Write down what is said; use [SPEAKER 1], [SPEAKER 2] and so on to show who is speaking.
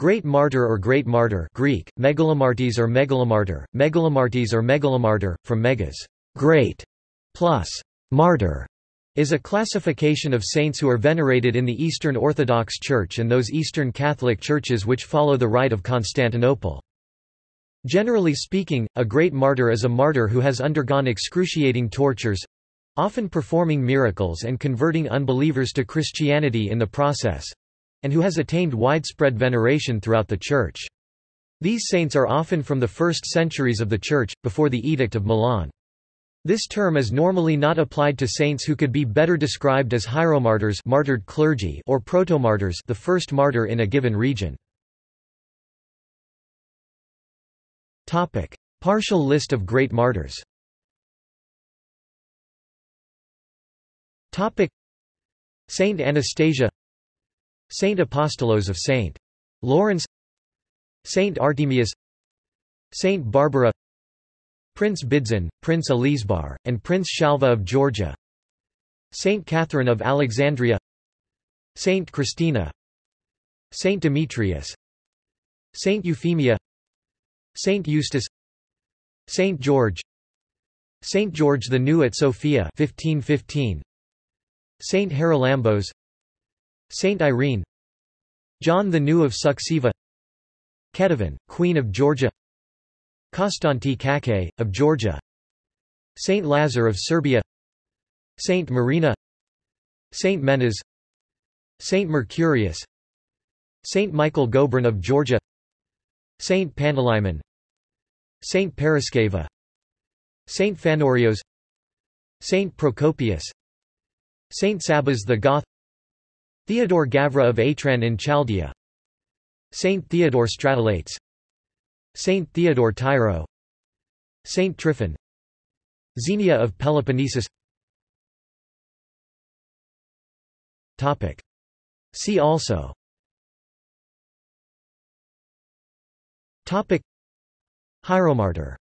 [SPEAKER 1] Great martyr or great martyr Greek, megalomartes or megalomartyr, megalomartes or megalomartyr, from megas great, plus martyr, is a classification of saints who are venerated in the Eastern Orthodox Church and those Eastern Catholic churches which follow the Rite of Constantinople. Generally speaking, a great martyr is a martyr who has undergone excruciating tortures—often performing miracles and converting unbelievers to Christianity in the process—and who has attained widespread veneration throughout the Church. These saints are often from the first centuries of the Church, before the Edict of Milan. This term is normally not applied to saints who could be better described as hieromartyrs martyred clergy or protomartyrs the first martyr in a given region. Topic. Partial list of great martyrs Topic. Saint Anastasia Saint Apostolos of Saint. Lawrence Saint Artemius Saint Barbara Prince Bidzin, Prince Elizbar, and Prince Shalva of Georgia Saint Catherine of Alexandria Saint Christina Saint Demetrius Saint Euphemia Saint Eustace Saint George Saint George the New at Sofia 1515 Saint Haralambos Saint Irene John the New of Suceava Ketevan, Queen of Georgia Konstanty Kakhi, of Georgia Saint Lazar of Serbia Saint Marina Saint Menas Saint Mercurius Saint Michael Gobron of Georgia Saint Panteleimon Saint Paraskeva Saint Phanorios Saint Procopius Saint Sabas the Goth Theodore Gavra of Atran in Chaldea. Saint Theodore Stratelates Saint Theodore Tyro. Saint Tryphon. Xenia of Peloponnesus. Topic. See also. Topic. Hieromartyr